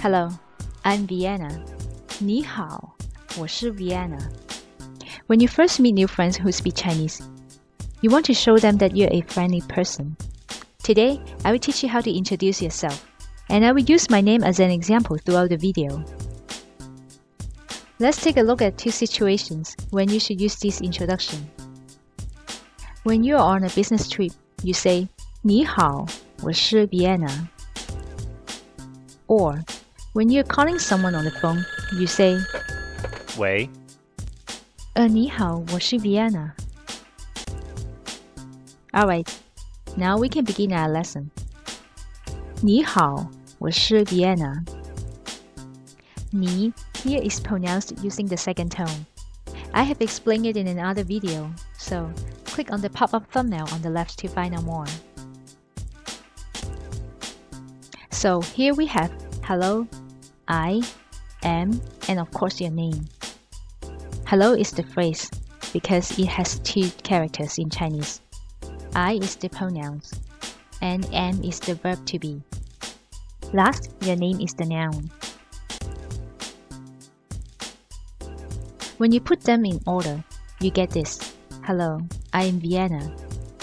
Hello, I'm Vienna. 你好，我是 Vienna. When you first meet new friends who speak Chinese, you want to show them that you're a friendly person. Today, I will teach you how to introduce yourself, and I will use my name as an example throughout the video. Let's take a look at two situations when you should use this introduction. When you are on a business trip, you say, 你好，我是 Vienna. Or, when you're calling someone on the phone, you say, 喂，呃，你好，我是 Vienna. Alright, now we can begin our lesson. 你好，我是 Vienna. 你 here is pronounced using the second tone. I have explained it in another video, so click on the pop-up thumbnail on the left to find out more. So here we have hello, I, am, and of course your name. Hello is the phrase because it has two characters in Chinese. I is the pronouns and am is the verb to be. Last, your name is the noun. When you put them in order, you get this. Hello, I am Vienna.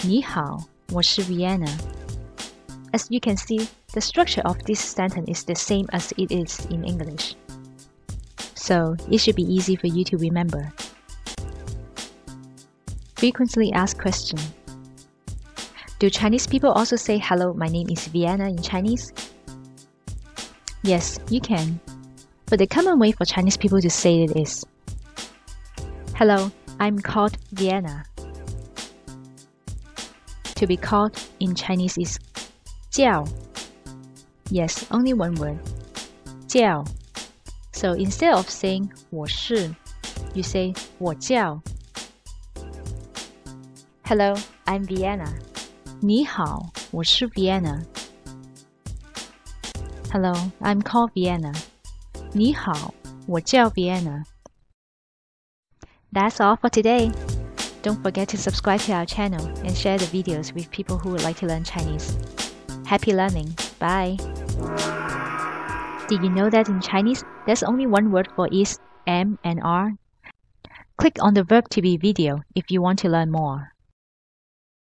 你好，我是 Vienna. As you can see, the structure of this sentence is the same as it is in English. So it should be easy for you to remember. Frequently asked question. Do Chinese people also say hello, my name is Vienna in Chinese? Yes, you can. But the common way for Chinese people to say it is Hello, I'm called Vienna. To be called in Chinese is 叫. Yes, only one word. 叫. So instead of saying 我是, you say 我叫. Hello, I'm Vienna. 你好，我是 Vienna. Hello, I'm called Vienna. 你好，我叫 Vienna. That's all for today. Don't forget to subscribe to our channel and share the videos with people who would like to learn Chinese. Happy learning. Bye. Did you know that in Chinese, there's only one word for is, am, and are? Click on the verb to be video if you want to learn more.